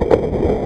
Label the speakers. Speaker 1: you